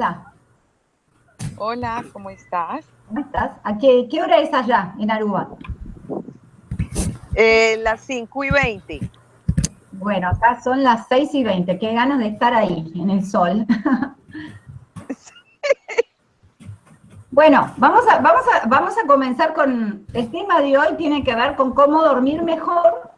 Hola. Hola, ¿cómo estás? ¿Cómo estás? ¿A qué, qué hora es allá, en Aruba? Eh, las 5 y 20. Bueno, acá son las 6 y 20. Qué ganas de estar ahí, en el sol. bueno, vamos a, vamos, a, vamos a comenzar con... El tema de hoy tiene que ver con cómo dormir mejor,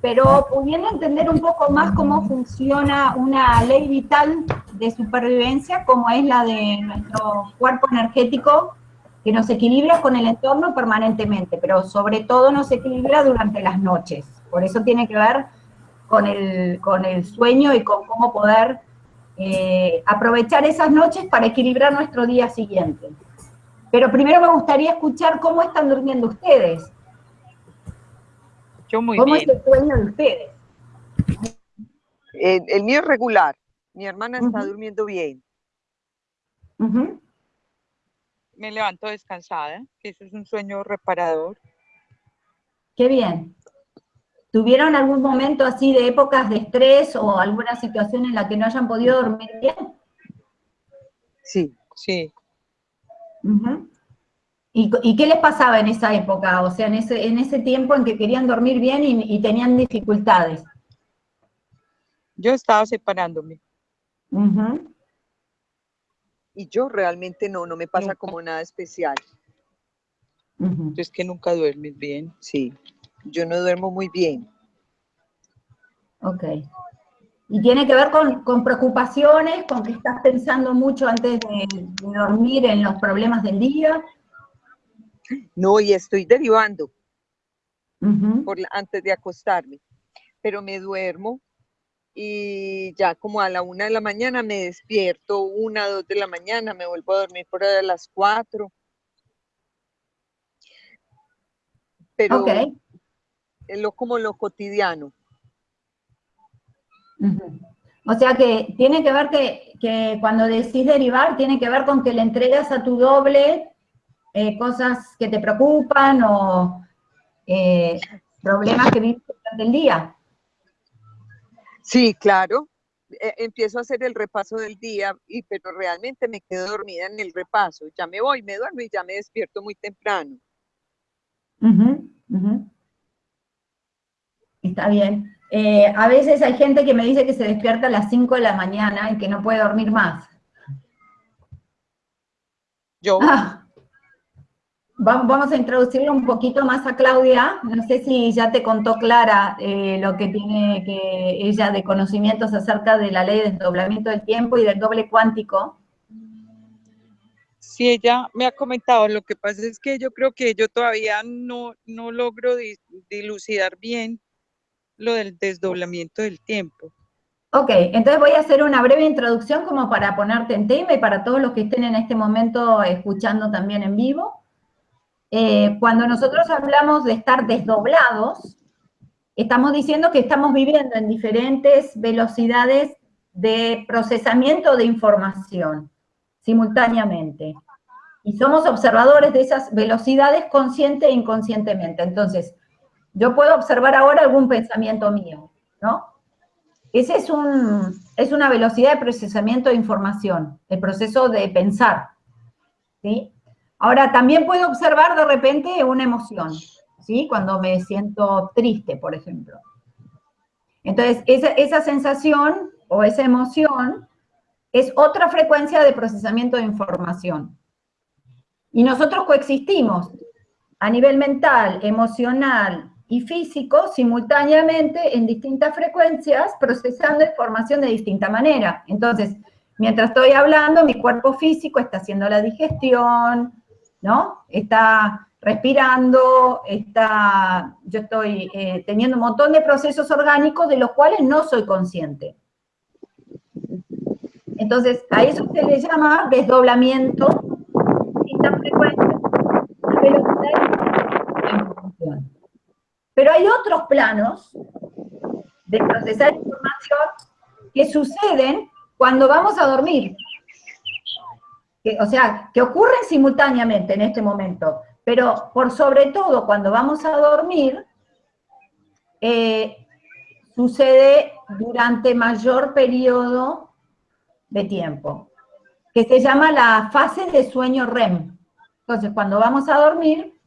pero pudiendo entender un poco más cómo funciona una ley vital de supervivencia, como es la de nuestro cuerpo energético, que nos equilibra con el entorno permanentemente, pero sobre todo nos equilibra durante las noches. Por eso tiene que ver con el, con el sueño y con cómo poder eh, aprovechar esas noches para equilibrar nuestro día siguiente. Pero primero me gustaría escuchar cómo están durmiendo ustedes. Yo muy ¿Cómo bien. es el sueño de ustedes? El mío es regular. Mi hermana está durmiendo bien. Me levanto descansada, que eso es un sueño reparador. Qué bien. ¿Tuvieron algún momento así de épocas de estrés o alguna situación en la que no hayan podido dormir bien? Sí, sí. Ujú. ¿Y, y qué les pasaba en esa época? O sea, en ese, en ese tiempo en que querían dormir bien y, y tenían dificultades. Yo estaba separándome. Y yo realmente no, no me pasa Nunca. como nada especial. Ujú. Es que nunca duermes bien. Sí, yo no duermo muy bien. Ok. ¿Y tiene que ver con, con preocupaciones, con que estás pensando mucho antes de dormir en los problemas del día? No, y estoy derivando por la- antes de acostarme. Pero me duermo y ya como a la una de la mañana me despierto, una, dos de la mañana, me vuelvo a dormir por ahí a las cuatro. Pero Ok. es lo como lo cotidiano. O sea que tiene que ver que, que cuando decís derivar, tiene que ver con que le entregas a tu doble eh, cosas que te preocupan o eh, problemas que vives durante el día. Sí, claro. e- empiezo a hacer el repaso del día, y, pero realmente me quedo dormida en el repaso. Ya me voy, me duermo y ya me despierto muy temprano. Está bien. Eh, a veces hay gente que me dice que se despierta a las 5 de la mañana y que no puede dormir más. Yo, Ah, vamos a introducirle un poquito más a Claudia. No sé si ya te contó Clara eh, lo que tiene que ella de conocimientos acerca de la ley de desdoblamiento del tiempo y del doble cuántico. si ella me ha comentado, lo que pasa es que yo creo que yo todavía no, no logro di- dilucidar bien lo del desdoblamiento del tiempo. Ok, entonces voy a hacer una breve introducción como para ponerte en tema y para todos los que estén en este momento escuchando también en vivo. Eh, cuando nosotros hablamos de estar desdoblados, estamos diciendo que estamos viviendo en diferentes velocidades de procesamiento de información simultáneamente. Y somos observadores de esas velocidades consciente e inconscientemente. Entonces, yo puedo observar ahora algún pensamiento mío, ¿no? Ese es, es una velocidad de procesamiento de información, el proceso de pensar, ¿sí? Ahora, también puedo observar de repente una emoción, ¿sí? Cuando me siento triste, por ejemplo. Entonces, esa, esa sensación o esa emoción es otra frecuencia de procesamiento de información. Y nosotros coexistimos a nivel mental, emocional y físico simultáneamente en distintas frecuencias, procesando información de distinta manera. Entonces, mientras estoy hablando, mi cuerpo físico está haciendo la digestión, ¿no? Está respirando, está, yo estoy eh, teniendo un montón de procesos orgánicos de los cuales no soy consciente. Entonces, a eso se le llama desdoblamiento de información. Pero hay otros planos de procesar información que suceden cuando vamos a dormir. O sea, que ocurren simultáneamente en este momento, pero por sobre todo cuando vamos a dormir, eh, sucede durante mayor periodo de tiempo. que se llama la fase de sueño REM. Entonces, cuando vamos a dormir,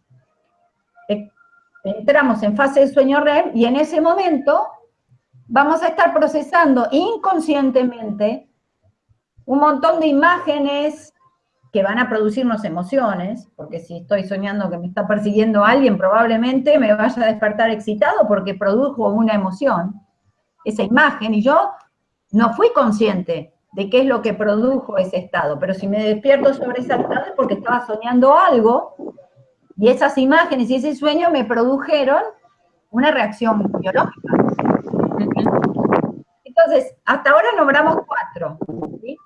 eh, entramos en fase de sueño REM y en ese momento vamos a estar procesando inconscientemente un montón de imágenes que van a producirnos emociones, porque si estoy soñando que me está persiguiendo alguien, probablemente me vaya a despertar excitado porque produjo una emoción, esa imagen, y yo no fui consciente de qué es lo que produjo ese estado, pero si me despierto sobre ese estado es porque estaba soñando algo, y esas imágenes y ese sueño me produjeron una reacción biológica. Entonces, hasta ahora nombramos cuatro,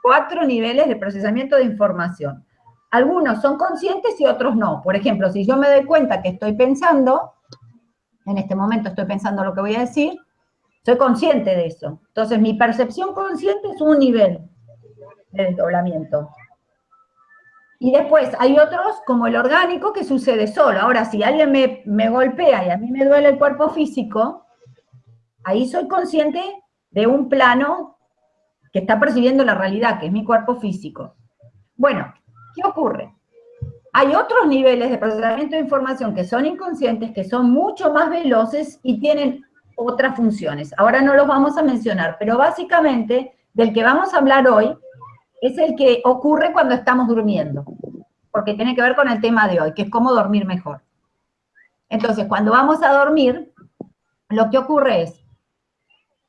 cuatro niveles de procesamiento de información. Algunos son conscientes y otros no. Por ejemplo, si yo me doy cuenta que estoy pensando, en este momento estoy pensando lo que voy a decir, soy consciente de eso. Entonces, mi percepción consciente es un nivel de desdoblamiento. Y después hay otros, como el orgánico, que sucede solo. Ahora, si alguien me, me golpea y a mí me duele el cuerpo físico, ahí soy consciente de un plano que está percibiendo la realidad, que es mi cuerpo físico. Bueno, ¿qué ocurre? Hay otros niveles de procesamiento de información que son inconscientes, que son mucho más veloces y tienen otras funciones. Ahora no los vamos a mencionar, pero básicamente del que vamos a hablar hoy es el que ocurre cuando estamos durmiendo, porque tiene que ver con el tema de hoy, que es cómo dormir mejor. Entonces, cuando vamos a dormir, lo que ocurre es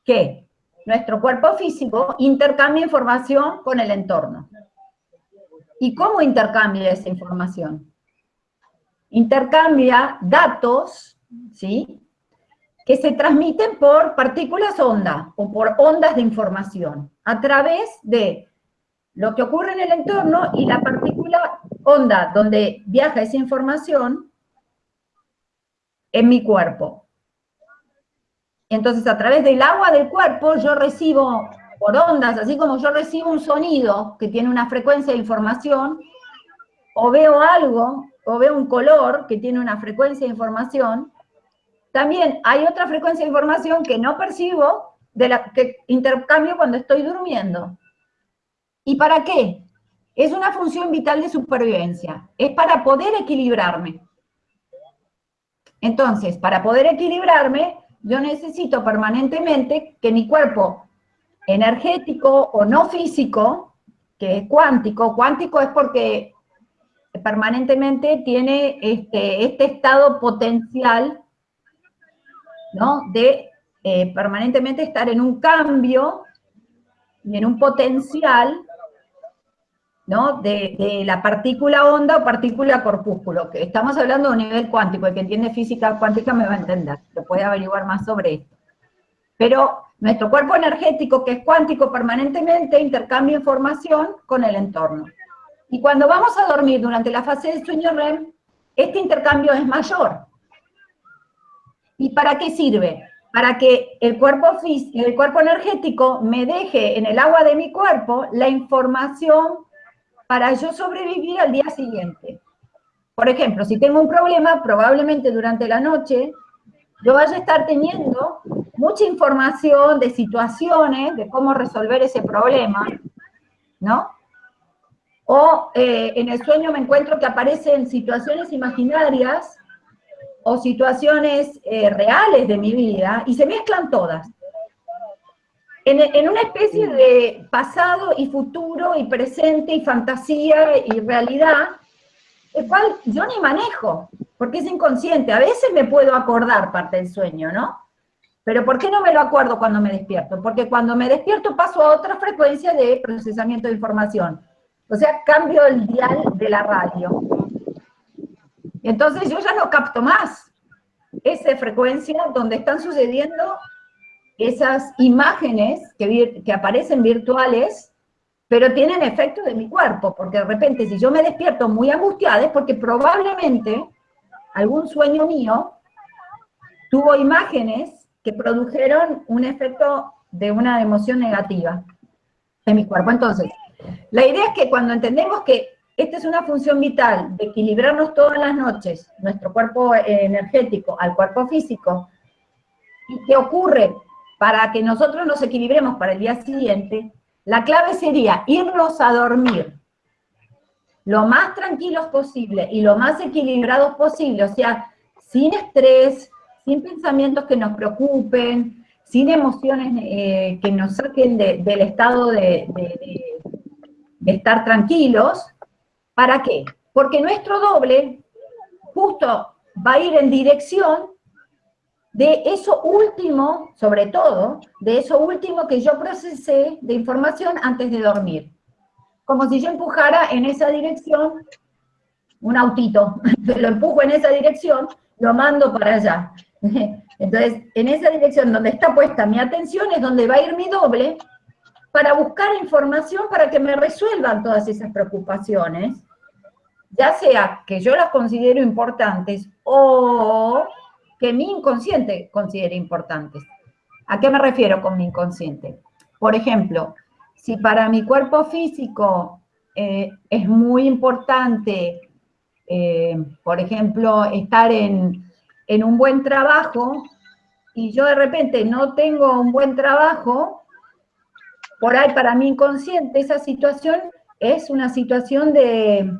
que nuestro cuerpo físico intercambia información con el entorno. ¿Y cómo intercambia esa información? Intercambia datos, ¿sí? Que se transmiten por partículas onda o por ondas de información a través de lo que ocurre en el entorno y la partícula onda donde viaja esa información en mi cuerpo. Entonces, a través del agua del cuerpo, yo recibo por ondas, así como yo recibo un sonido que tiene una frecuencia de información, o veo algo, o veo un color que tiene una frecuencia de información, también hay otra frecuencia de información que no percibo, de la que intercambio cuando estoy durmiendo. ¿Y para qué? Es una función vital de supervivencia. Es para poder equilibrarme. Entonces, para poder equilibrarme, yo necesito permanentemente que mi cuerpo energético o no físico, que es cuántico, cuántico es porque permanentemente tiene este, este estado potencial, ¿no? De eh, permanentemente estar en un cambio y en un potencial ¿no? De, la partícula onda o partícula corpúsculo, que estamos hablando de un nivel cuántico, el que entiende física cuántica me va a entender, lo puede averiguar más sobre esto. Pero nuestro cuerpo energético, que es cuántico permanentemente, intercambia información con el entorno. Y cuando vamos a dormir durante la fase de sueño REM, este intercambio es mayor. ¿Y para qué sirve? Para que el cuerpo, el cuerpo energético me deje en el agua de mi cuerpo la información para yo sobrevivir al día siguiente. Por ejemplo, si tengo un problema, probablemente durante la noche, yo vaya a estar teniendo mucha información de situaciones, de cómo resolver ese problema, ¿no? O eh, en el sueño me encuentro que aparecen situaciones imaginarias o situaciones eh, reales de mi vida y se mezclan todas en, una especie de pasado y futuro y presente y fantasía y realidad, el cual yo ni manejo, porque es inconsciente. A veces me puedo acordar parte del sueño, ¿no? Pero ¿por qué no me lo acuerdo cuando me despierto? Porque cuando me despierto paso a otra frecuencia de procesamiento de información. O sea, cambio el dial de la radio. Entonces yo ya no capto más esa frecuencia donde están sucediendo esas imágenes que, que aparecen virtuales, pero tienen efecto de mi cuerpo, porque de repente si yo me despierto muy angustiada es porque probablemente algún sueño mío tuvo imágenes que produjeron un efecto de una emoción negativa en mi cuerpo. Entonces, la idea es que cuando entendemos que esta es una función vital de equilibrarnos todas las noches, nuestro cuerpo energético al cuerpo físico, y que ocurre para que nosotros nos equilibremos para el día siguiente, la clave sería irnos a dormir lo más tranquilos posible y lo más equilibrados posible, o sea, sin estrés, sin pensamientos que nos preocupen, sin emociones eh, que nos saquen del estado de, estar tranquilos. ¿Para qué? Porque nuestro doble justo va a ir en dirección de eso último, sobre todo, de eso último que yo procesé de información antes de dormir. Como si yo empujara en esa dirección un autito, lo empujo en esa dirección, lo mando para allá. Entonces, en esa dirección donde está puesta mi atención es donde va a ir mi doble para buscar información para que me resuelvan todas esas preocupaciones, ya sea que yo las considero importantes o que mi inconsciente considere importantes. ¿A qué me refiero con mi inconsciente? Por ejemplo, si para mi cuerpo físico eh, es muy importante, eh, por ejemplo, estar en, en un buen trabajo y yo de repente no tengo un buen trabajo, por ahí para mi inconsciente esa situación es una situación de,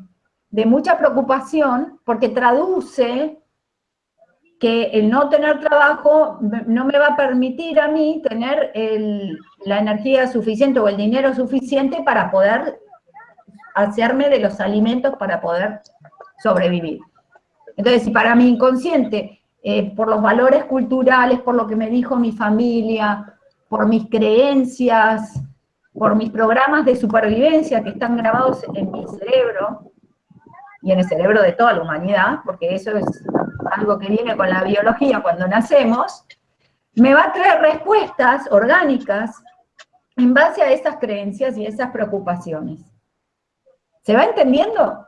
mucha preocupación porque traduce que el no tener trabajo no me va a permitir a mí tener la energía suficiente o el dinero suficiente para poder hacerme de los alimentos para poder sobrevivir. Entonces, si para mi inconsciente eh, por los valores culturales, por lo que me dijo mi familia, por mis creencias, por mis programas de supervivencia que están grabados en mi cerebro y en el cerebro de toda la humanidad, porque eso es algo que viene con la biología cuando nacemos, me va a traer respuestas orgánicas en base a esas creencias y esas preocupaciones. ¿Se va entendiendo?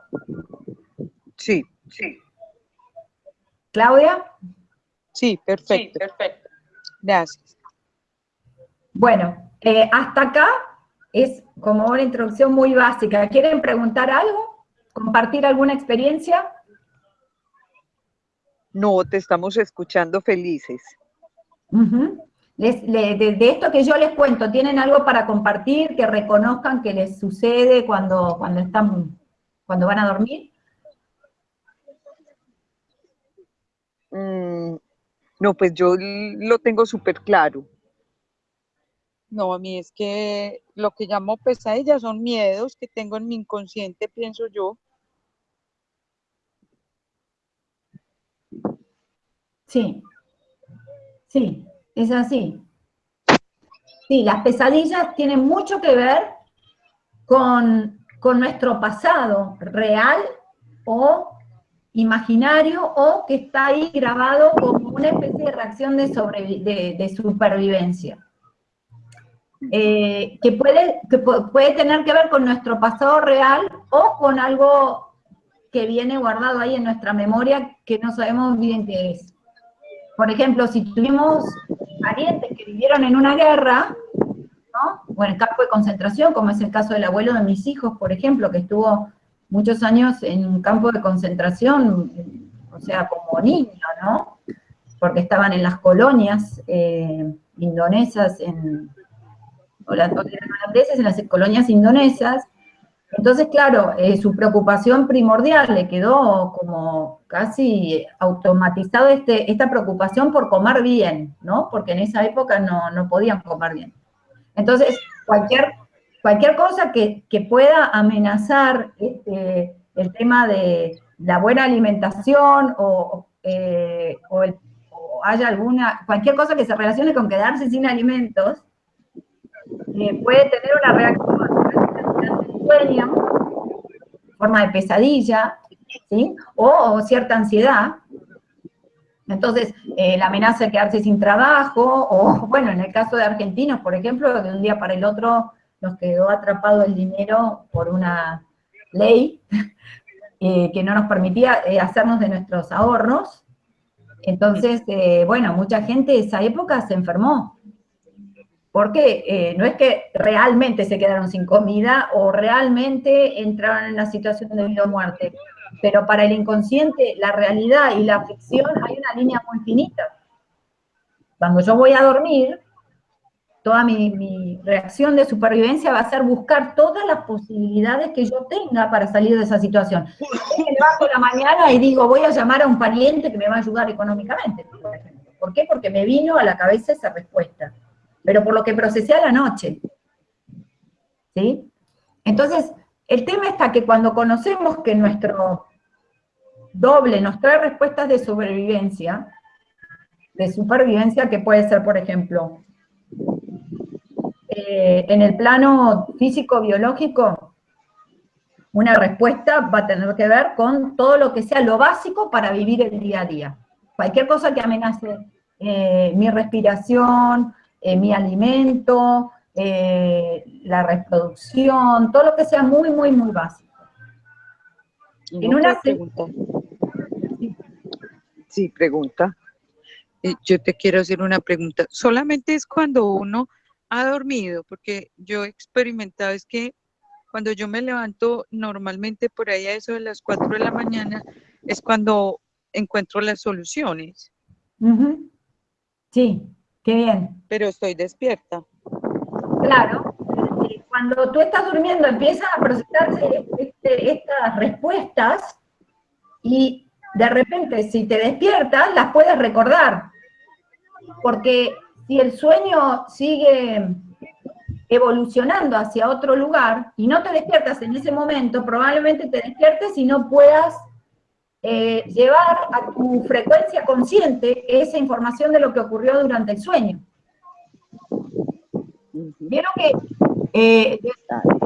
Sí, sí. ¿Claudia? Sí, perfecto. perfecto. Gracias. Bueno, eh, hasta acá es como una introducción muy básica. ¿Quieren preguntar algo? ¿Compartir alguna experiencia? No, te estamos escuchando felices. de, esto que yo les cuento, ¿tienen algo para compartir que reconozcan que les sucede cuando, cuando, están, cuando van a dormir? Mm, no, pues yo lo tengo súper claro. No, a mí es que lo que llamo pesadillas son miedos que tengo en mi inconsciente, pienso yo. Sí, sí, es así. Sí, las pesadillas tienen mucho que ver con, con nuestro pasado real o imaginario o que está ahí grabado como una especie de reacción de, supervivencia. Eh, que, puede, que puede tener que ver con nuestro pasado real o con algo que viene guardado ahí en nuestra memoria que no sabemos bien qué es. Por ejemplo, si tuvimos parientes que vivieron en una guerra, ¿no? o en el campo de concentración, como es el caso del abuelo de mis hijos, por ejemplo, que estuvo muchos años en un campo de concentración, o sea, como niño, ¿no? Porque estaban en las colonias eh, indonesas, en, holandeses, en las colonias indonesas. Entonces, claro, eh, su preocupación primordial le quedó como casi automatizado este, esta preocupación por comer bien, ¿no? Porque en esa época no, no podían comer bien. Entonces, cualquier cualquier cosa que, pueda amenazar este, el tema de la buena alimentación o, eh, haya alguna, cualquier cosa que se relacione con quedarse sin alimentos, eh, puede tener una reacción forma de pesadilla, o, cierta ansiedad. Entonces, eh, la amenaza de quedarse sin trabajo, o bueno, en el caso de argentinos, por ejemplo, de un día para el otro nos quedó atrapado el dinero por una ley eh, que no nos permitía eh, hacernos de nuestros ahorros. Entonces, bueno, mucha gente de esa época se enfermó. Porque no es que realmente se quedaron sin comida o realmente entraron en una situación de vida o muerte, pero para el inconsciente, la realidad y la ficción hay una línea muy finita. Cuando yo voy a dormir, toda mi, reacción de supervivencia va a ser buscar todas las posibilidades que yo tenga para salir de esa situación. Me levanto la mañana y digo, voy a llamar a un pariente que me va a ayudar económicamente, por ¿Por qué? Porque me vino a la cabeza esa respuesta, pero por lo que procesé a la noche. ¿Sí? Entonces, el tema está que cuando conocemos que nuestro doble nos trae respuestas de sobrevivencia, de supervivencia, que puede ser, por ejemplo, eh, en el plano físico-biológico, una respuesta va a tener que ver con todo lo que sea lo básico para vivir el día a día. Cualquier cosa que amenace eh, mi respiración, eh, mi alimento, la reproducción, todo lo que sea muy, muy, muy básico. En una pregunta. Sí, pregunta. yo te quiero hacer una pregunta. Solamente es cuando uno ha dormido, porque yo he experimentado es que cuando yo me levanto normalmente por ahí a eso de las 4 de la mañana es cuando encuentro las soluciones. Sí, qué bien. Pero estoy despierta. Claro. Cuando tú estás durmiendo empiezan a procesarse este, estas respuestas y de repente si te despiertas las puedes recordar. Porque si el sueño sigue evolucionando hacia otro lugar y no te despiertas en ese momento, probablemente te despiertes y no puedas eh, llevar a tu frecuencia consciente esa información de lo que ocurrió durante el sueño. Vieron que eh,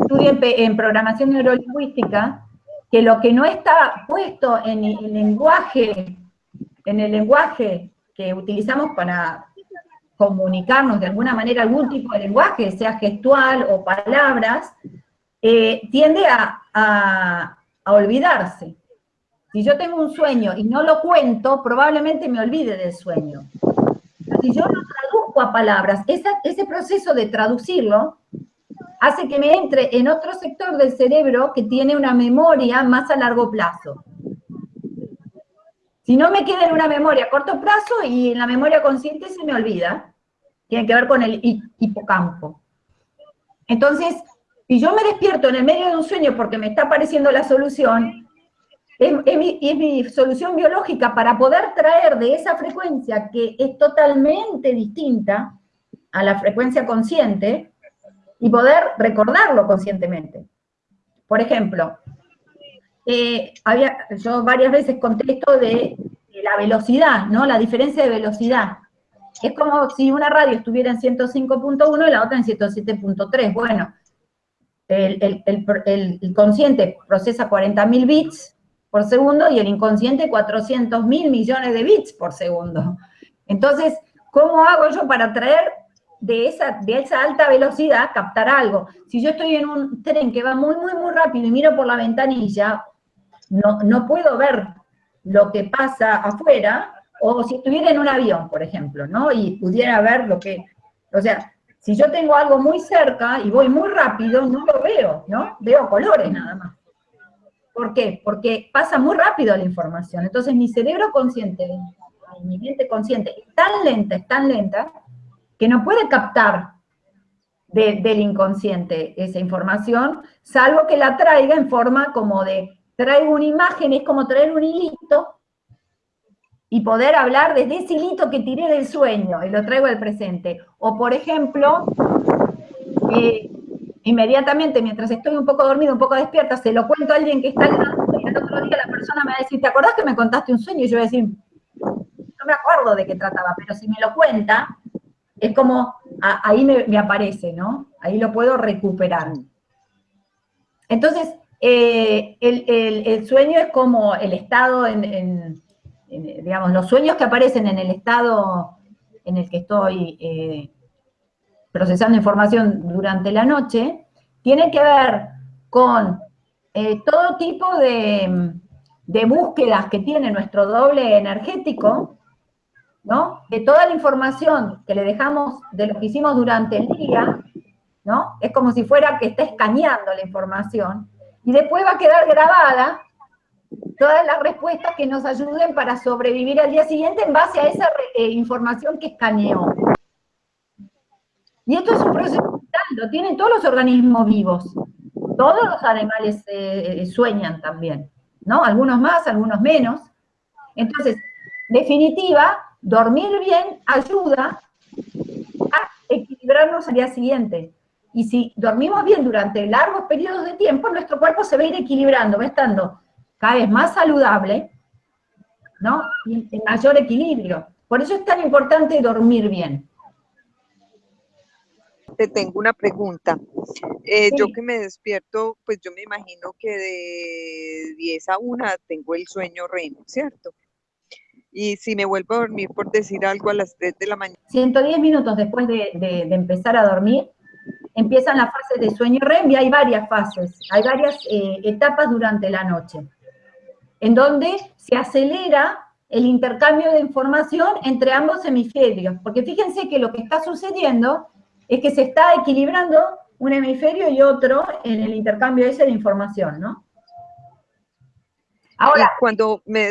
estudié en, programación neurolingüística que lo que no está puesto en el lenguaje, en el lenguaje que utilizamos para comunicarnos de alguna manera algún tipo de lenguaje, sea gestual o palabras, eh, tiende a, olvidarse. Si yo tengo un sueño y no lo cuento, probablemente me olvide del sueño. Si yo lo traduzco a palabras, ese proceso de traducirlo hace que me entre en otro sector del cerebro que tiene una memoria más a largo plazo. Si no me queda en una memoria a corto plazo y en la memoria consciente se me olvida, tiene que ver con el hipocampo. Entonces, si yo me despierto en el medio de un sueño porque me está apareciendo la solución, es, mi, solución biológica para poder traer de esa frecuencia que es totalmente distinta a la frecuencia consciente y poder recordarlo conscientemente. Por ejemplo, eh, había, yo varias veces conté esto de, la velocidad, ¿no? La diferencia de velocidad. Es como si una radio estuviera en 105.1 y la otra en 107.3. Bueno, el, el, consciente procesa 40.000 bits por segundo y el inconsciente 400.000 millones de bits por segundo. Entonces, ¿cómo hago yo para traer de esa, de esa alta velocidad, captar algo? Si yo estoy en un tren que va muy, muy, muy rápido y miro por la ventanilla, no, no puedo ver lo que pasa afuera, o si estuviera en un avión, por ejemplo, ¿no? Y pudiera ver lo que, o sea, si yo tengo algo muy cerca y voy muy rápido, no lo veo, ¿no? Veo colores nada más. ¿Por qué? Porque pasa muy rápido la información. Entonces mi cerebro consciente, mi mente consciente, es tan lenta, es tan lenta, que no puede captar del inconsciente esa información, salvo que la traiga en forma como de traigo una imagen, es como traer un hilito y poder hablar desde ese hilito que tiré del sueño y lo traigo al presente. O, por ejemplo, eh, inmediatamente, mientras estoy un poco dormido, un poco despierta, se lo cuento a alguien que está al y el otro día la persona me va a decir, ¿te acordás que me contaste un sueño? Y yo voy a decir, no me acuerdo de qué trataba, pero si me lo cuenta, es como, ahí me, aparece, ¿no? Ahí lo puedo recuperar. Entonces, eh, el, sueño es como el estado en, digamos, los sueños que aparecen en el estado en el que estoy eh, procesando información durante la noche, tienen que ver con eh, todo tipo de, de, búsquedas que tiene nuestro doble energético, ¿no? De toda la información que le dejamos de lo que hicimos durante el día, ¿no? Es como si fuera que está escaneando la información, y después va a quedar grabada todas las respuestas que nos ayuden para sobrevivir al día siguiente en base a esa eh, información que escaneó. Y esto es un proceso vital, lo tienen todos los organismos vivos. Todos los animales eh, sueñan también, ¿no? Algunos más, algunos menos. Entonces, definitiva, dormir bien ayuda a equilibrarnos al día siguiente. Y si dormimos bien durante largos periodos de tiempo, nuestro cuerpo se va a ir equilibrando, va estando cada vez más saludable, ¿no? Y en mayor equilibrio. Por eso es tan importante dormir bien. Te tengo una pregunta. Eh, yo que me despierto, pues yo me imagino que de 10 a 1 tengo el sueño REM, ¿cierto? Y si me vuelvo a dormir, por decir algo, a las 3 de la mañana. 110 minutos después de, empezar a dormir, empiezan las fases de sueño REM y hay varias fases, hay varias eh, etapas durante la noche, en donde se acelera el intercambio de información entre ambos hemisferios, porque fíjense que lo que está sucediendo es que se está equilibrando un hemisferio y otro en el intercambio ese de información, ¿no? Ahora, cuando me,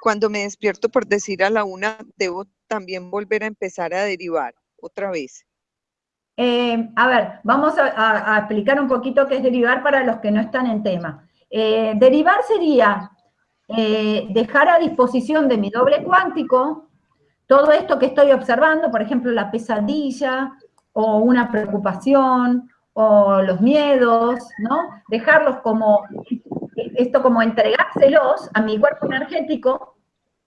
cuando me despierto por decir a la una, debo también volver a empezar a derivar otra vez. Eh, a ver, vamos a, explicar un poquito qué es derivar para los que no están en tema. Eh, derivar sería eh, dejar a disposición de mi doble cuántico todo esto que estoy observando, por ejemplo, la pesadilla, o una preocupación, o los miedos, ¿no? Dejarlos como, esto como entregárselos a mi cuerpo energético,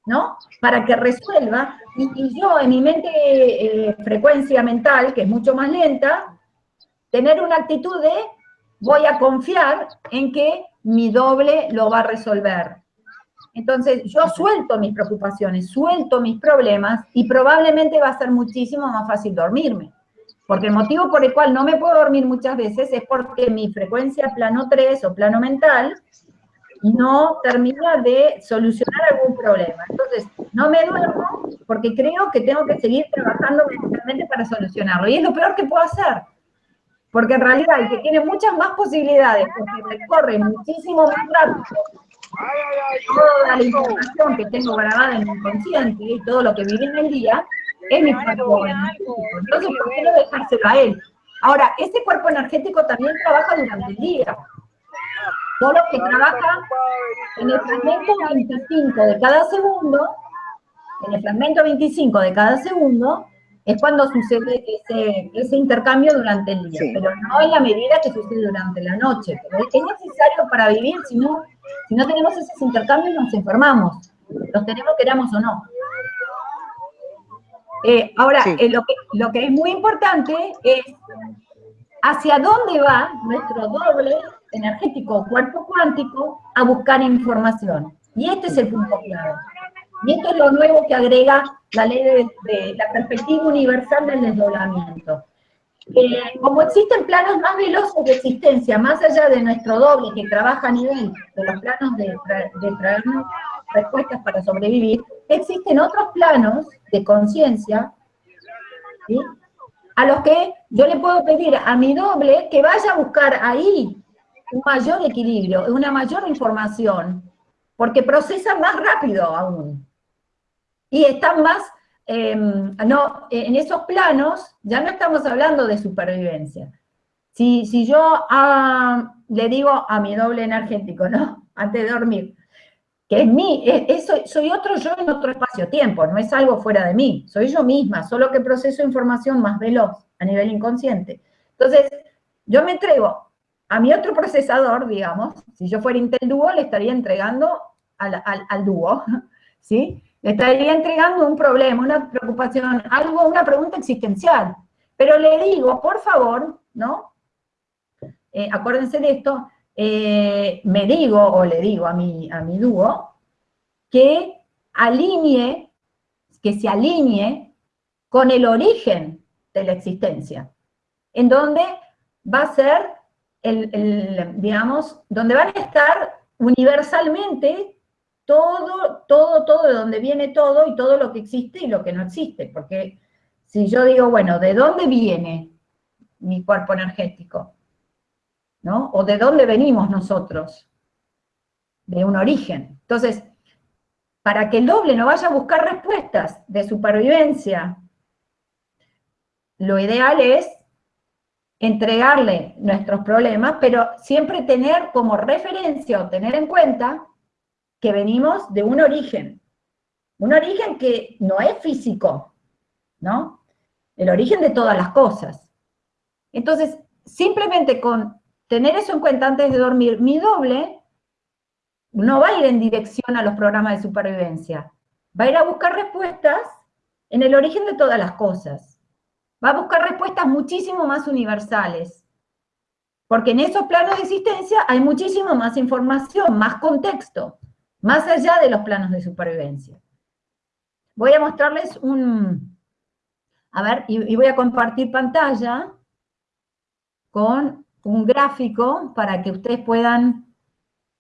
¿no? Para que resuelva, y, yo en mi mente, eh, frecuencia mental, que es mucho más lenta, tener una actitud de voy a confiar en que mi doble lo va a resolver. Entonces, yo suelto mis preocupaciones, suelto mis problemas y probablemente va a ser muchísimo más fácil dormirme. Porque el motivo por el cual no me puedo dormir muchas veces es porque mi frecuencia plano 3 o plano mental no termina de solucionar algún problema. Entonces, no me duermo porque creo que tengo que seguir trabajando mentalmente para solucionarlo. Y es lo peor que puedo hacer. Porque en realidad el que tiene muchas más posibilidades, porque recorre muchísimo más rápido toda la información que tengo grabada en mi inconsciente y todo lo que viví en el día, es mi cuerpo energético. Entonces, ¿por qué no dejárselo a él? Ahora, ese cuerpo energético también trabaja durante el día. Solo que trabaja en el fragmento 25 de cada segundo, en el fragmento 25 de cada segundo, es cuando sucede ese, ese intercambio durante el día, pero no en la medida que sucede durante la noche. Pero es necesario para vivir, si no, si no tenemos esos intercambios nos enfermamos, los tenemos queramos o no. Eh, ahora, eh, lo, que, lo que es muy importante es hacia dónde va nuestro doble energético cuerpo cuántico a buscar información. Y este es el punto clave. Y esto es lo nuevo que agrega la ley de, la perspectiva universal del desdoblamiento. Eh, como existen planos más veloces de existencia, más allá de nuestro doble que trabaja a nivel de los planos de, de traernos respuestas para sobrevivir, existen otros planos de conciencia, a los que yo le puedo pedir a mi doble que vaya a buscar ahí un mayor equilibrio, una mayor información, porque procesa más rápido aún y están más, em, no, en esos planos ya no estamos hablando de supervivencia. Si, si yo ah, le digo a mi doble energético, ¿no? Antes de dormir, que es mí, eso, soy otro yo en otro espacio-tiempo, no es algo fuera de mí, soy yo misma, solo que proceso información más veloz a nivel inconsciente. Entonces, yo me entrego a mi otro procesador, digamos, si yo fuera Intel Duo, le estaría entregando al, al, al dúo, ¿sí? Le estaría entregando un problema, una preocupación, algo, una pregunta existencial. Pero le digo, por favor, ¿no? Eh, acuérdense de esto, eh, me digo, o le digo a mi, a mi dúo, que alinee, que se alinee con el origen de la existencia, en donde va a ser, el, digamos, donde van a estar universalmente todo, todo, todo, de donde viene todo y todo lo que existe y lo que no existe. Porque si yo digo, bueno, ¿de dónde viene mi cuerpo energético? ¿No? ¿O de dónde venimos nosotros? De un origen. Entonces, para que el doble no vaya a buscar respuestas de supervivencia lo ideal es entregarle nuestros problemas, pero siempre tener como referencia o tener en cuenta que venimos de un origen, un origen que no es físico, ¿no? El origen de todas las cosas. Entonces, simplemente con tener eso en cuenta antes de dormir, mi doble no va a ir en dirección a los programas de supervivencia, va a ir a buscar respuestas en el origen de todas las cosas. Va a buscar respuestas muchísimo más universales. Porque en esos planos de existencia hay muchísimo más información, más contexto, más allá de los planos de supervivencia. Voy a mostrarles un... A ver, y, voy a compartir pantalla con un gráfico para que ustedes puedan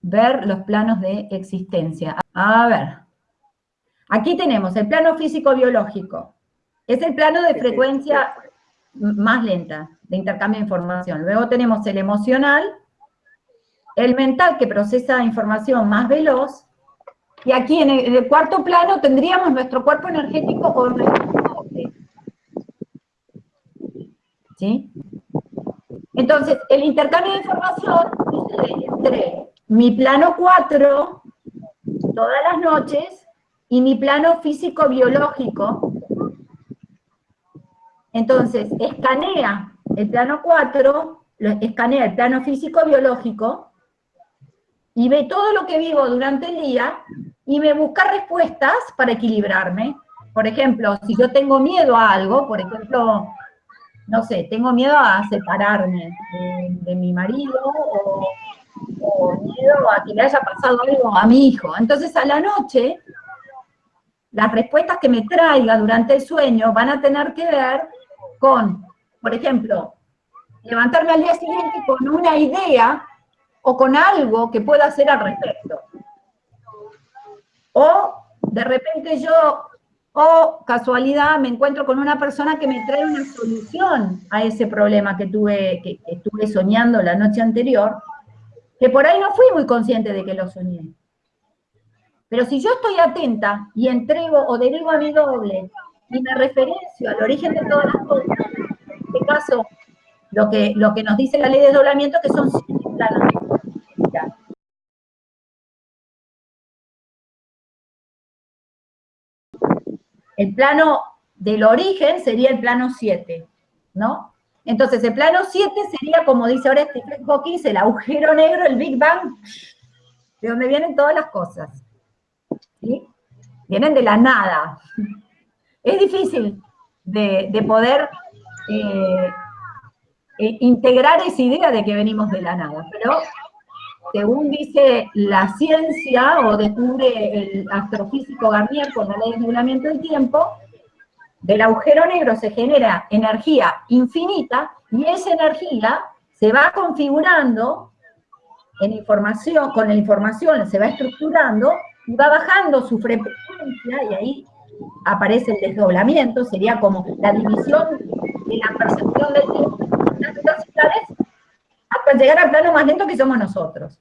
ver los planos de existencia. A ver, aquí tenemos el plano físico-biológico. Es el plano de frecuencia más lenta de intercambio de información. Luego tenemos el emocional, el mental que procesa información más veloz, y aquí en el, cuarto plano tendríamos nuestro cuerpo energético o nuestro ¿Sí? Entonces, el intercambio de información entre mi plano 4 todas las noches y mi plano físico-biológico. Entonces, escanea el plano 4, escanea el plano físico-biológico, y ve todo lo que vivo durante el día, y me busca respuestas para equilibrarme. Por ejemplo, si yo tengo miedo a algo, por ejemplo, no sé, tengo miedo a separarme de, mi marido o, miedo a que le haya pasado algo a mi hijo. Entonces a la noche, las respuestas que me traiga durante el sueño van a tener que ver con, por ejemplo, levantarme al día siguiente con una idea o con algo que pueda hacer al respecto. O de repente yo o casualidad me encuentro con una persona que me trae una solución a ese problema que tuve, que, estuve soñando la noche anterior, que por ahí no fui muy consciente de que lo soñé. Pero si yo estoy atenta y entrego o derivo a mi doble y me referencio al origen de todas las cosas, en este caso, lo que, lo que nos dice la ley de desdoblamiento, que son siete planos El plano del origen sería el plano 7, ¿no? Entonces, el plano 7 sería, como dice ahora Stephen Hawking, el agujero negro, el Big Bang, de donde vienen todas las cosas. ¿sí? Vienen de la nada. Es difícil de, poder eh, eh, integrar esa idea de que venimos de la nada, pero según dice la ciencia o descubre el astrofísico Garnier con la ley de regulamiento del tiempo, del agujero negro se genera energía infinita y esa energía se va configurando en información, con la información se va estructurando y va bajando su frecuencia y ahí aparece el desdoblamiento, sería como la división de la percepción del tiempo las velocidades hasta llegar al plano más lento que somos nosotros.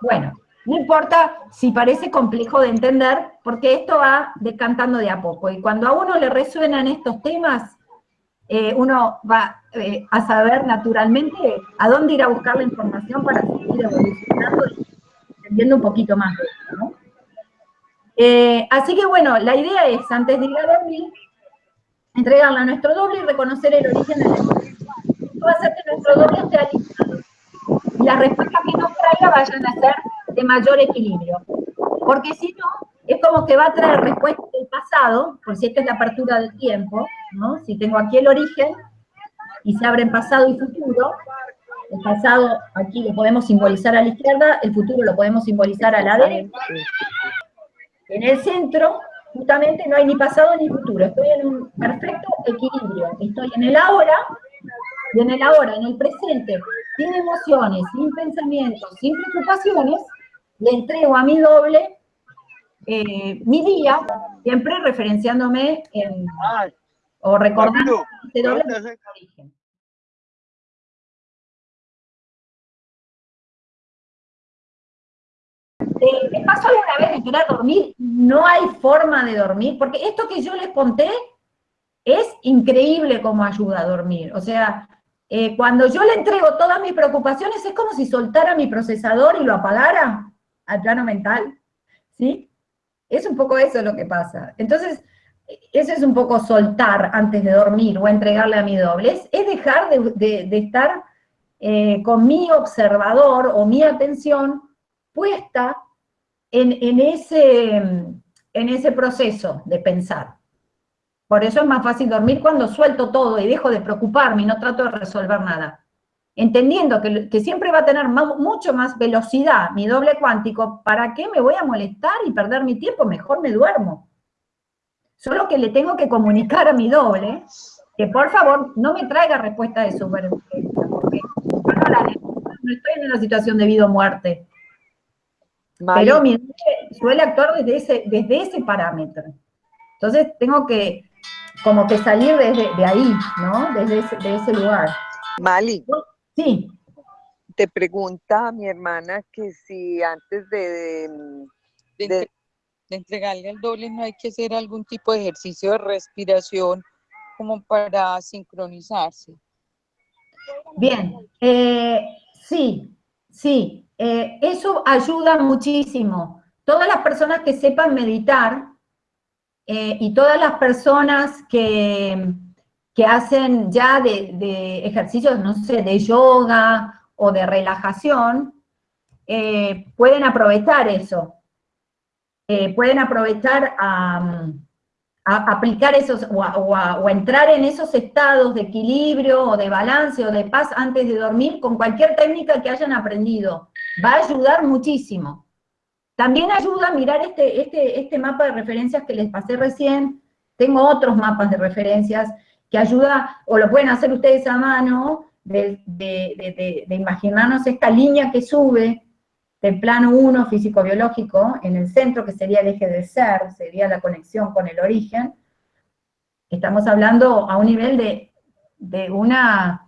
Bueno, no importa si parece complejo de entender, porque esto va decantando de a poco, y cuando a uno le resuenan estos temas, eh, uno va eh, a saber naturalmente a dónde ir a buscar la información para seguir evolucionando y entendiendo un poquito más de. Eh, así que bueno, la idea es, antes de ir a dormir, entregarle a nuestro doble y reconocer el origen del lenguaje. Esto va a hacer que nuestro doble esté alineado y las respuestas que nos traiga vayan a ser de mayor equilibrio. Porque si no, es como que va a traer respuestas del pasado, por si esta es la apertura del tiempo, ¿no? Si tengo aquí el origen, y se abren pasado y futuro, el pasado aquí lo podemos simbolizar a la izquierda, el futuro lo podemos simbolizar a la derecha. En el centro, justamente, no hay ni pasado ni futuro, estoy en un perfecto equilibrio, estoy en el ahora, y en el ahora, en el presente, sin emociones, sin pensamientos, sin preocupaciones, le entrego a mi doble eh, mi día, siempre referenciándome en, o recordando este doble origen. Eh, ¿Me pasó alguna vez de querer dormir? No hay forma de dormir, porque esto que yo les conté es increíble cómo ayuda a dormir. O sea, eh, cuando yo le entrego todas mis preocupaciones, es como si soltara mi procesador y lo apagara al plano mental, ¿sí? Es un poco eso lo que pasa. Entonces, eso es un poco soltar antes de dormir o entregarle a mi doble. Es, dejar de, estar eh, con mi observador o mi atención puesta en ese proceso de pensar. Por eso es más fácil dormir cuando suelto todo y dejo de preocuparme y no trato de resolver nada. Entendiendo que, siempre va a tener mucho más velocidad mi doble cuántico, ¿para qué me voy a molestar y perder mi tiempo? Mejor me duermo. Solo que le tengo que comunicar a mi doble que por favor no me traiga respuesta de supervivencia, porque no, estoy en una situación de vida o muerte. Pero mi doble suele actuar desde ese, desde ese parámetro. Entonces tengo que como que salir desde de ahí, ¿no? Desde ese, de ese lugar. Mali. Sí. Te pregunta mi hermana que si antes de, de, entregarle al doble no hay que hacer algún tipo de ejercicio de respiración como para sincronizarse. Bien, eh, sí, sí, eh, eso ayuda muchísimo. Todas las personas que sepan meditar, eh, y todas las personas que, que hacen ya de, ejercicios, no sé, de yoga o de relajación, eh, pueden aprovechar eso. Eh, pueden aprovechar a, aplicar esos, o o entrar en esos estados de equilibrio, o de balance, o de paz antes de dormir, con cualquier técnica que hayan aprendido. Va a ayudar muchísimo. También ayuda a mirar este, este, este mapa de referencias que les pasé recién. Tengo otros mapas de referencias que ayuda, o lo pueden hacer ustedes a mano, de, imaginarnos esta línea que sube del plano 1 físico-biológico en el centro, que sería el eje del ser, sería la conexión con el origen. Estamos hablando a un nivel de, de, una,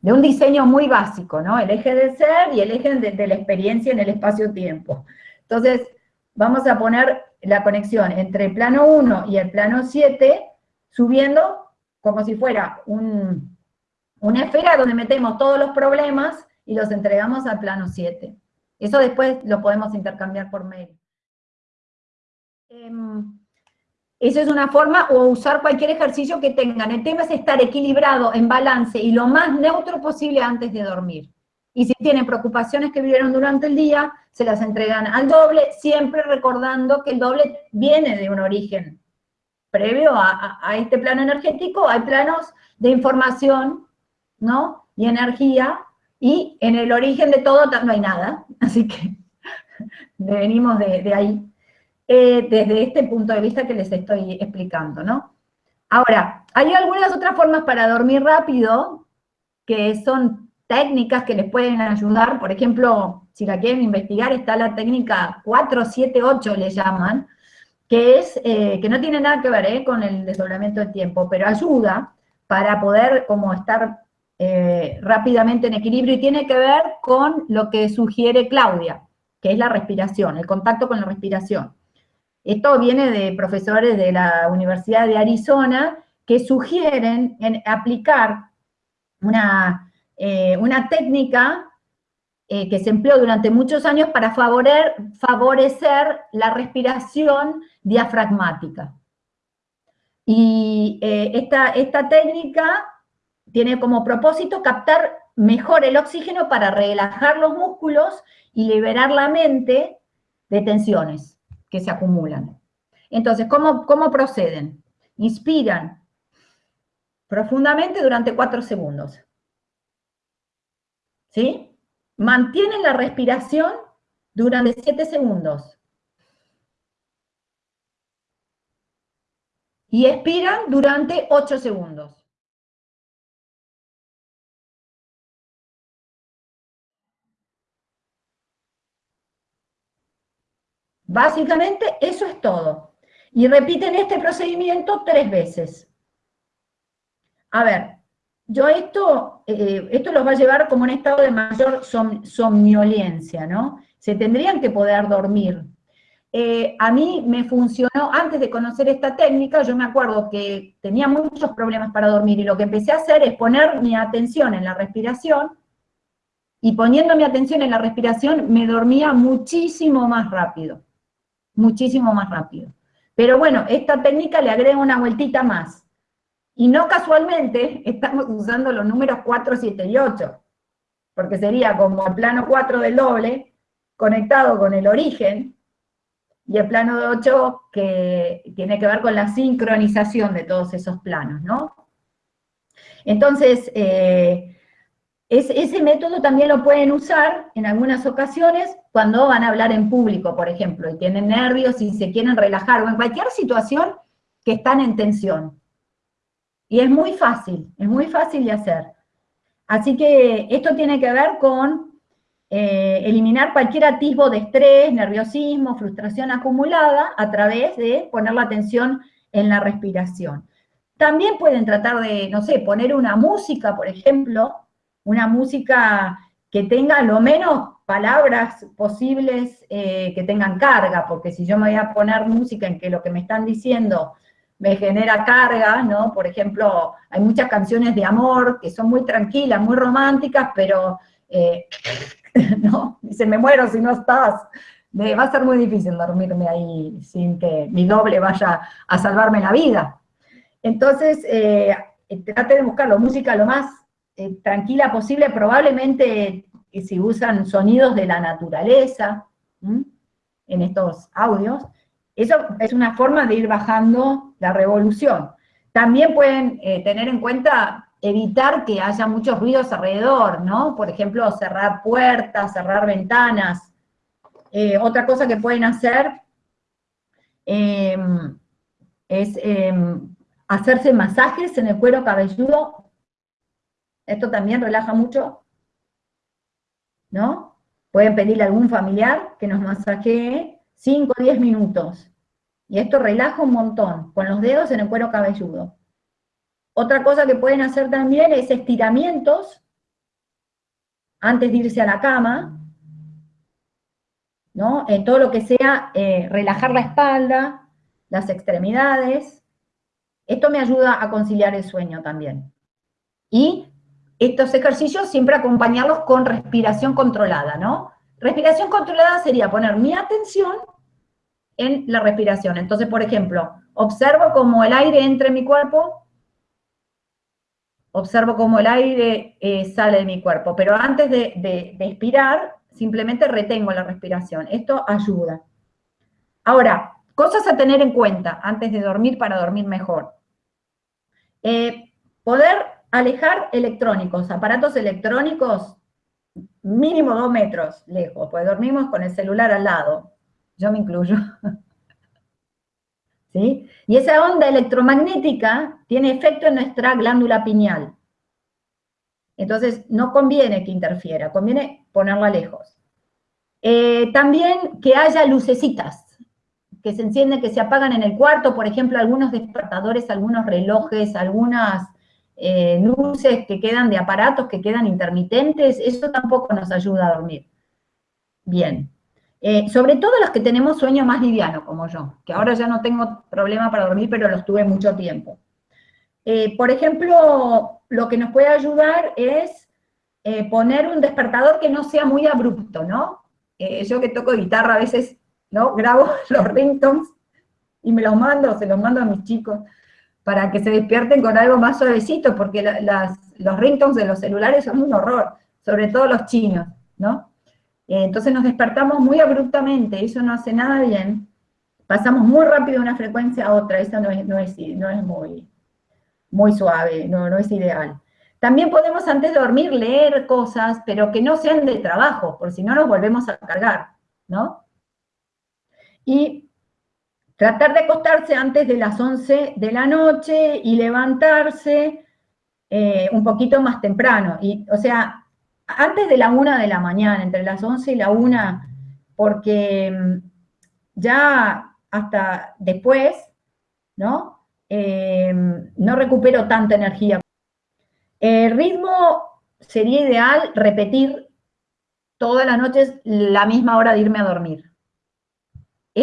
de un diseño muy básico, ¿no? El eje del ser y el eje de la experiencia en el espacio-tiempo. Entonces, vamos a poner la conexión entre el plano 1 y el plano 7, subiendo como si fuera una esfera donde metemos todos los problemas y los entregamos al plano 7. Eso después lo podemos intercambiar por mail. Em, eso es una forma, o usar cualquier ejercicio que tengan. El tema es estar equilibrado, en balance, y lo más neutro posible antes de dormir. Y si tienen preocupaciones que vivieron durante el día, se las entregan al doble, siempre recordando que el doble viene de un origen previo a, este plano energético, hay planos de información, ¿no? Y energía, y en el origen de todo no hay nada, así que venimos de, ahí, eh, desde este punto de vista que les estoy explicando, ¿no? Ahora, hay algunas otras formas para dormir rápido, que son técnicas que les pueden ayudar, por ejemplo, si la quieren investigar, está la técnica 478, le llaman, que es, eh, que no tiene nada que ver eh, con el desdoblamiento del tiempo, pero ayuda para poder como estar eh, rápidamente en equilibrio, y tiene que ver con lo que sugiere Claudia, que es la respiración, el contacto con la respiración. Esto viene de profesores de la Universidad de Arizona, que sugieren en aplicar una eh, una técnica eh, que se empleó durante muchos años para favorecer la respiración diafragmática. Y eh, esta, esta técnica tiene como propósito captar mejor el oxígeno para relajar los músculos y liberar la mente de tensiones que se acumulan. Entonces, ¿cómo, cómo proceden? Inspiran profundamente durante cuatro segundos. ¿Sí? Mantienen la respiración durante 7 segundos. Y expiran durante 8 segundos. Básicamente eso es todo. Y repiten este procedimiento tres veces. A ver, yo esto, eh, esto los va a llevar como un estado de mayor somnolencia, ¿no? Se tendrían que poder dormir. eh, a mí me funcionó, antes de conocer esta técnica, yo me acuerdo que tenía muchos problemas para dormir, y lo que empecé a hacer es poner mi atención en la respiración, y poniendo mi atención en la respiración, me dormía muchísimo más rápido, muchísimo más rápido. Pero bueno, esta técnica le agrega una vueltita más. Y no casualmente estamos usando los números 4, 7 y 8, porque sería como el plano 4 del doble, conectado con el origen, y el plano de 8 que tiene que ver con la sincronización de todos esos planos, ¿no? Entonces, eh, ese método también lo pueden usar en algunas ocasiones cuando van a hablar en público, por ejemplo, y tienen nervios y se quieren relajar, o en cualquier situación que están en tensión. Y es muy fácil, es muy fácil de hacer. Así que esto tiene que ver con eh, eliminar cualquier atisbo de estrés, nerviosismo, frustración acumulada a través de poner la atención en la respiración. También pueden tratar de, no sé, poner una música, por ejemplo, una música que tenga lo menos palabras posibles eh, que tengan carga, porque si yo me voy a poner música en que lo que me están diciendo me genera carga, ¿no? Por ejemplo, hay muchas canciones de amor que son muy tranquilas, muy románticas, pero eh, ¿no? Dice, me muero si no estás. Va a ser muy difícil dormirme ahí sin que mi doble vaya a salvarme la vida. Entonces, eh, trate de buscar la música lo más eh, tranquila posible, probablemente eh, si usan sonidos de la naturaleza en estos audios, eso es una forma de ir bajando la revolución. También pueden tener en cuenta evitar que haya muchos ruidos alrededor, ¿no? Por ejemplo, cerrar puertas, cerrar ventanas. Eh, otra cosa que pueden hacer em, es em, hacerse masajes en el cuero cabelludo. Esto también relaja mucho, ¿no? Pueden pedirle a algún familiar que nos masajee 5 o 10 minutos. Y esto relaja un montón, con los dedos en el cuero cabelludo. Otra cosa que pueden hacer también es estiramientos antes de irse a la cama, ¿no? En todo lo que sea eh, relajar la espalda, las extremidades. Esto me ayuda a conciliar el sueño también. Y estos ejercicios siempre acompañarlos con respiración controlada, ¿no? Respiración controlada sería poner mi atención en la respiración. Entonces, por ejemplo, observo cómo el aire entra en mi cuerpo, observo cómo el aire eh, sale de mi cuerpo, pero antes de, expirar, simplemente retengo la respiración. Esto ayuda. Ahora, cosas a tener en cuenta antes de dormir para dormir mejor. Eh, poder alejar electrónicos, aparatos electrónicos, mínimo dos metros lejos, pues dormimos con el celular al lado. Yo me incluyo. ¿Sí? Y esa onda electromagnética tiene efecto en nuestra glándula pineal. Entonces, no conviene que interfiera, conviene ponerla lejos. Eh, también que haya lucecitas, que se encienden, que se apagan en el cuarto, por ejemplo, algunos despertadores, algunos relojes, algunas eh, luces que quedan de aparatos que quedan intermitentes, eso tampoco nos ayuda a dormir. Bien. Eh, sobre todo los que tenemos sueño más liviano, como yo, que ahora ya no tengo problema para dormir, pero los tuve mucho tiempo. Eh, por ejemplo, lo que nos puede ayudar es eh, poner un despertador que no sea muy abrupto, ¿no? yo que toco guitarra a veces, ¿no? Grabo los ringtones y me los mando, se los mando a mis chicos, para que se despierten con algo más suavecito, porque los ringtones de los celulares son un horror, sobre todo los chinos, ¿no? Eh, entonces nos despertamos muy abruptamente, eso no hace nada bien, pasamos muy rápido de una frecuencia a otra, eso no es, no es, no es muy, muy suave, no, no es ideal. También podemos antes de dormir leer cosas, pero que no sean de trabajo, por si no nos volvemos a cargar, ¿no? Y tratar de acostarse antes de las 11 de la noche y levantarse eh, un poquito más temprano. Y, o sea, antes de la una de la mañana, entre las 11 y la una, porque mm, ya hasta después, ¿no? Em, no recupero tanta energía. El ritmo sería ideal repetir todas las noches la misma hora de irme a dormir.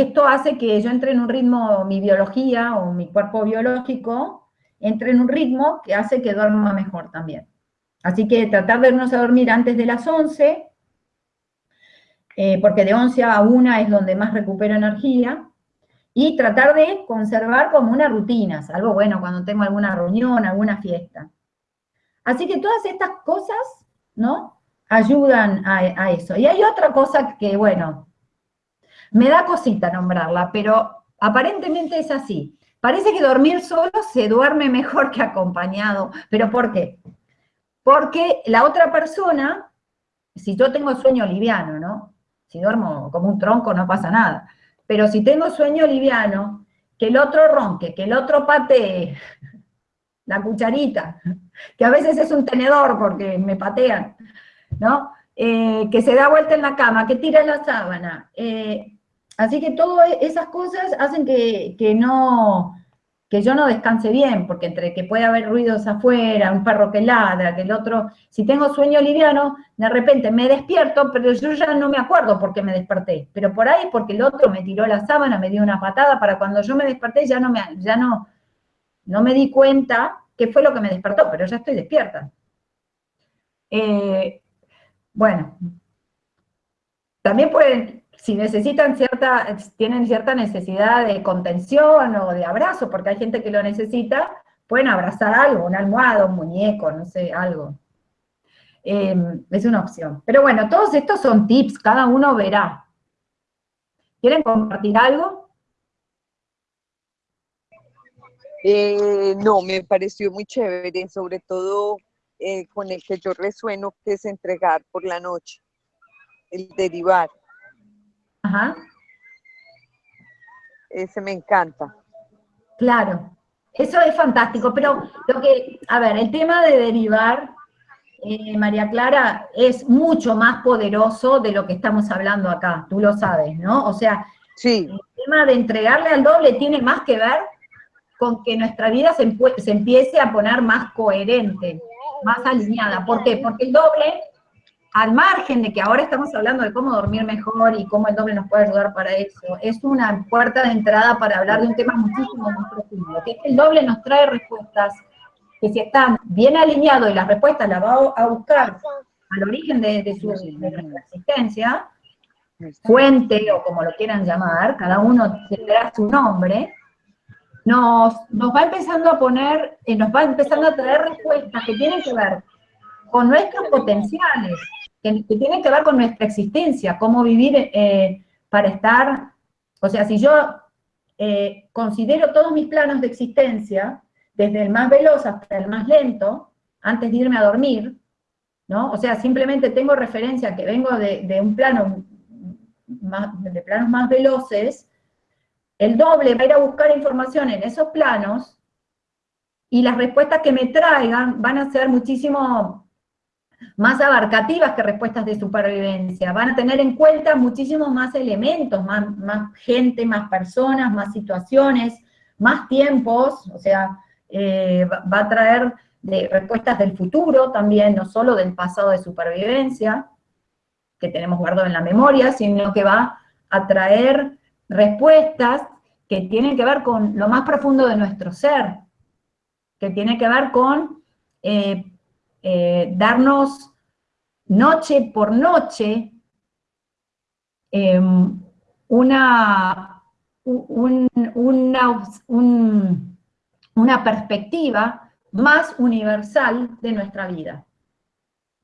Esto hace que yo entre en un ritmo, mi biología o mi cuerpo biológico, entre en un ritmo que hace que duerma mejor también. Así que tratar de irnos a dormir antes de las 11, eh, porque de 11 a 1 es donde más recupero energía, y tratar de conservar como una rutina, algo bueno cuando tengo alguna reunión, alguna fiesta. Así que todas estas cosas, ¿no? Ayudan a, a eso. Y hay otra cosa que, bueno, me da cosita nombrarla, pero aparentemente es así. Parece que dormir solo se duerme mejor que acompañado. ¿Pero por qué? Porque la otra persona, si yo tengo sueño liviano, ¿no? Si duermo como un tronco no pasa nada. Pero si tengo sueño liviano, que el otro ronque, que el otro patee, la cucharita, que a veces es un tenedor porque me patean, ¿no? Eh, que se da vuelta en la cama, que tira la sábana. Eh, así que todas esas cosas hacen que, no, que yo no descanse bien, porque entre que puede haber ruidos afuera, un perro que ladra, que el otro, si tengo sueño liviano, de repente me despierto, pero yo ya no me acuerdo por qué me desperté, pero por ahí porque el otro me tiró la sábana, me dio una patada, para cuando yo me desperté ya no me, ya no, no me di cuenta qué fue lo que me despertó, pero ya estoy despierta. Eh, bueno, también pueden, si necesitan cierta, tienen cierta necesidad de contención o de abrazo, porque hay gente que lo necesita, pueden abrazar algo, una almohada, un muñeco, no sé, algo. Em, es una opción. Pero bueno, todos estos son tips, cada uno verá. ¿Quieren compartir algo? Eh, no, me pareció muy chévere, sobre todo eh, con el que yo resueno, que es entregar por la noche, el derivar. Ajá. Ese me encanta. Claro, eso es fantástico, pero lo que, a ver, el tema de derivar, eh, María Clara, es mucho más poderoso de lo que estamos hablando acá, tú lo sabes, ¿no? O sea, sí. el tema de entregarle al doble tiene más que ver con que nuestra vida se, se empiece a poner más coherente más alineada. ¿Por qué? Porque el doble, al margen de que ahora estamos hablando de cómo dormir mejor y cómo el doble nos puede ayudar para eso, es una puerta de entrada para hablar de un tema muchísimo más profundo, que es que el doble nos trae respuestas que si están bien alineados y las respuestas las va a buscar al origen de, su, de existencia, fuente o como lo quieran llamar, cada uno tendrá su nombre, nos, va empezando a poner, eh, nos va empezando a traer respuestas que tienen que ver con nuestros potenciales, que, tienen que ver con nuestra existencia, cómo vivir eh, para estar, o sea, si yo eh, considero todos mis planos de existencia, desde el más veloz hasta el más lento, antes de irme a dormir, ¿no? O sea, simplemente tengo referencia que vengo de, de un plano, más, de planos más veloces, el doble va a ir a buscar información en esos planos y las respuestas que me traigan van a ser muchísimo más abarcativas que respuestas de supervivencia. Van a tener en cuenta muchísimos más elementos, más, gente, más personas, más situaciones, más tiempos, o sea, eh, va a traer respuestas del futuro también, no solo del pasado de supervivencia, que tenemos guardado en la memoria, sino que va a traer respuestas que tienen que ver con lo más profundo de nuestro ser, que tiene que ver con eh, eh, darnos noche por noche em, una, una, una perspectiva más universal de nuestra vida.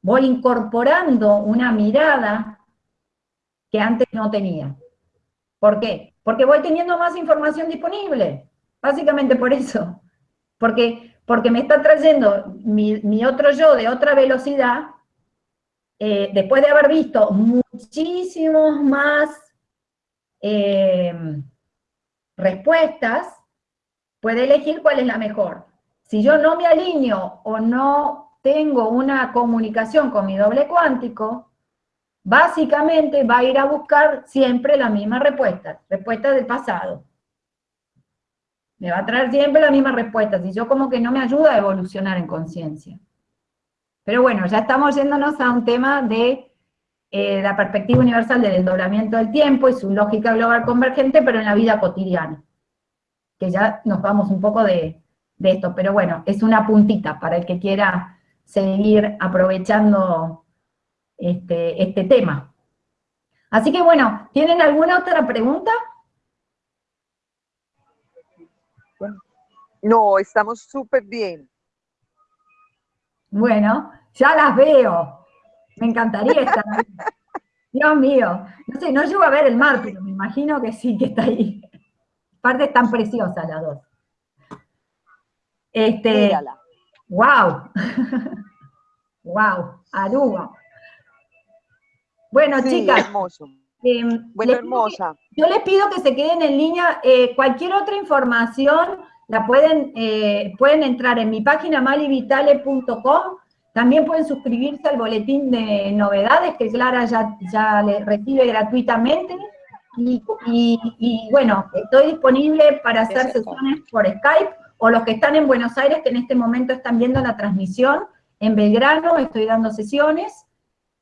Voy incorporando una mirada que antes no tenía. ¿Por qué? Porque voy teniendo más información disponible, básicamente por eso. Porque, porque me está trayendo mi, otro yo de otra velocidad, eh, después de haber visto muchísimos más eh, respuestas, puede elegir cuál es la mejor. Si yo no me alineo o no tengo una comunicación con mi doble cuántico, básicamente va a ir a buscar siempre la misma respuesta, respuesta del pasado. Me va a traer siempre la misma respuesta, si yo como que no me ayuda a evolucionar en conciencia. Pero bueno, ya estamos yéndonos a un tema de eh, la perspectiva universal del desdoblamiento del tiempo y su lógica global convergente, pero en la vida cotidiana. Que ya nos vamos un poco de, esto, pero bueno, es una puntita para el que quiera seguir aprovechando este, este tema. Así que bueno, ¿tienen alguna otra pregunta? No, estamos súper bien. Bueno, ya las veo. Me encantaría estar ahí. Dios mío. No sé, no llego a ver el mar, pero me imagino que sí, que está ahí. Aparte están preciosas las dos. Este, Mírala. wow. wow, Aruba. Bueno, Sí, chicas, hermoso. Eh, Bueno, que- hermosa. yo les pido que se queden en línea. eh, cualquier otra información la pueden, eh, pueden entrar en mi página malivitale.com. También pueden suscribirse al boletín de novedades que Clara ya, ya le recibe gratuitamente. Y, y- y, bueno, estoy disponible para hacer Exacto. sesiones por Skype o los que están en Buenos Aires que en este momento están viendo la transmisión. En Belgrano estoy dando sesiones.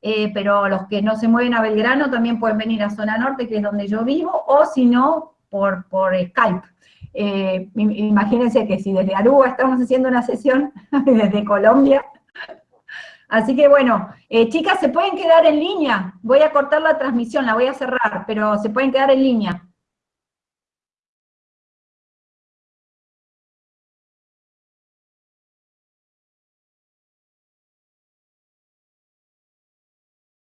Eh, pero los que no se mueven a Belgrano también pueden venir a Zona Norte, que es donde yo vivo, o si no, por, por Skype. Eh, im- imagínense que si desde Aruba estamos haciendo una sesión, desde Colombia. Así que bueno, eh, chicas, se pueden quedar en línea. Voy a cortar la transmisión, la voy a cerrar, pero se pueden quedar en línea.